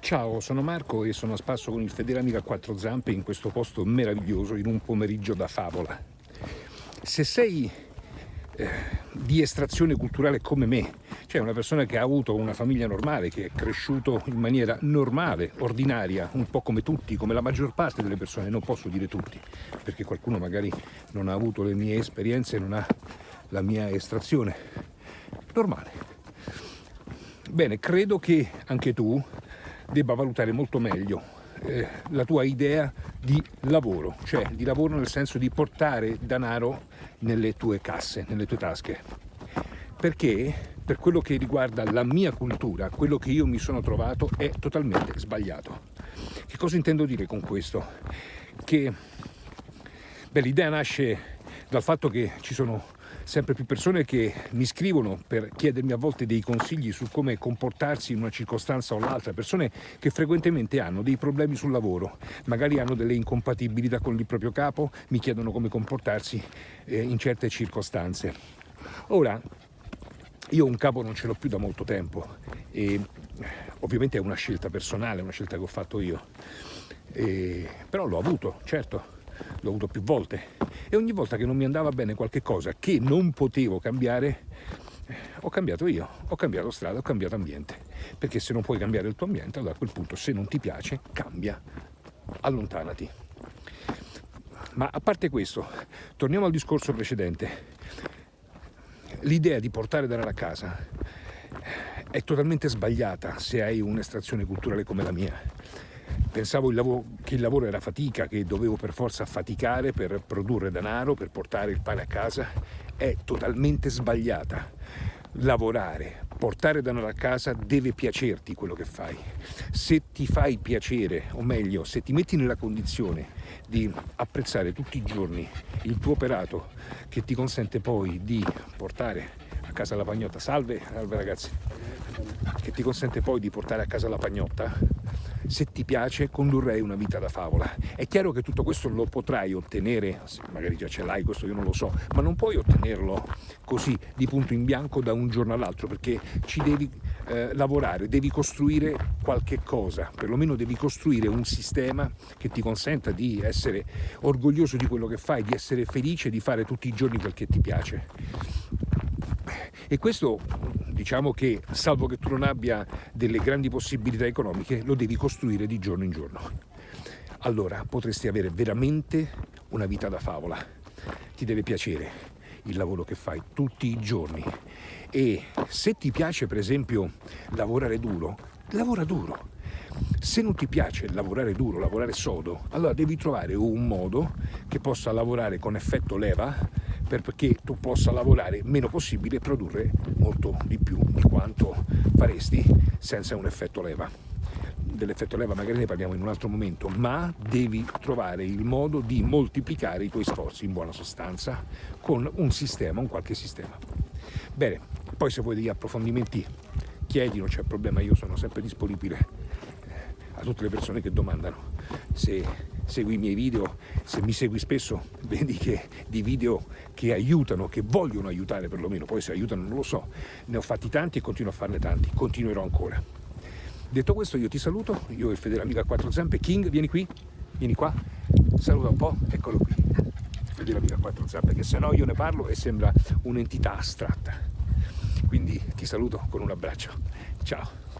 Ciao, sono Marco e sono a spasso con il fedele amico a quattro zampe in questo posto meraviglioso in un pomeriggio da favola. Se sei eh, di estrazione culturale come me, cioè una persona che ha avuto una famiglia normale, che è cresciuto in maniera normale, ordinaria, un po' come tutti, come la maggior parte delle persone, non posso dire tutti, perché qualcuno magari non ha avuto le mie esperienze, non ha la mia estrazione, normale. Bene, credo che anche tu debba valutare molto meglio eh, la tua idea di lavoro, cioè di lavoro nel senso di portare denaro nelle tue casse, nelle tue tasche. Perché per quello che riguarda la mia cultura, quello che io mi sono trovato è totalmente sbagliato. Che cosa intendo dire con questo? Che l'idea nasce dal fatto che ci sono sempre più persone che mi scrivono per chiedermi a volte dei consigli su come comportarsi in una circostanza o l'altra, persone che frequentemente hanno dei problemi sul lavoro, magari hanno delle incompatibilità con il proprio capo, mi chiedono come comportarsi eh, in certe circostanze. Ora, io un capo non ce l'ho più da molto tempo e ovviamente è una scelta personale, una scelta che ho fatto io, e, però l'ho avuto, certo, l'ho avuto più volte. E ogni volta che non mi andava bene qualche cosa che non potevo cambiare ho cambiato io, ho cambiato strada, ho cambiato ambiente. Perché se non puoi cambiare il tuo ambiente allora a quel punto se non ti piace cambia, allontanati. Ma a parte questo torniamo al discorso precedente. L'idea di portare denaro a casa è totalmente sbagliata se hai un'estrazione culturale come la mia Pensavo il che il lavoro era fatica, che dovevo per forza faticare per produrre denaro, per portare il pane a casa. È totalmente sbagliata. Lavorare, portare denaro a casa deve piacerti quello che fai. Se ti fai piacere, o meglio, se ti metti nella condizione di apprezzare tutti i giorni il tuo operato che ti consente poi di portare a casa la pagnotta, salve, salve ragazzi, che ti consente poi di portare a casa la pagnotta, se ti piace condurrei una vita da favola. È chiaro che tutto questo lo potrai ottenere, magari già ce l'hai, questo io non lo so, ma non puoi ottenerlo così di punto in bianco da un giorno all'altro perché ci devi eh, lavorare, devi costruire qualche cosa, perlomeno devi costruire un sistema che ti consenta di essere orgoglioso di quello che fai, di essere felice, di fare tutti i giorni quel che ti piace. E questo diciamo che, salvo che tu non abbia delle grandi possibilità economiche, lo devi costruire di giorno in giorno. Allora potresti avere veramente una vita da favola. Ti deve piacere il lavoro che fai tutti i giorni e se ti piace per esempio lavorare duro, lavora duro. Se non ti piace lavorare duro, lavorare sodo, allora devi trovare un modo che possa lavorare con effetto leva perché tu possa lavorare meno possibile e produrre molto di più di quanto faresti senza un effetto leva. Dell'effetto leva magari ne parliamo in un altro momento, ma devi trovare il modo di moltiplicare i tuoi sforzi in buona sostanza con un sistema, un qualche sistema. Bene, poi se vuoi degli approfondimenti chiedi, non c'è problema, io sono sempre disponibile eh, a tutte le persone che domandano. Se segui i miei video, se mi segui spesso vedi che di video che aiutano, che vogliono aiutare perlomeno, poi se aiutano non lo so, ne ho fatti tanti e continuo a farne tanti, continuerò ancora. Detto questo io ti saluto, io e fedele amico a quattro zampe, King vieni qui, vieni qua, saluta un po', eccolo qui, fedele amico a quattro zampe, che se no io ne parlo e sembra un'entità astratta. Quindi ti saluto con un abbraccio, ciao!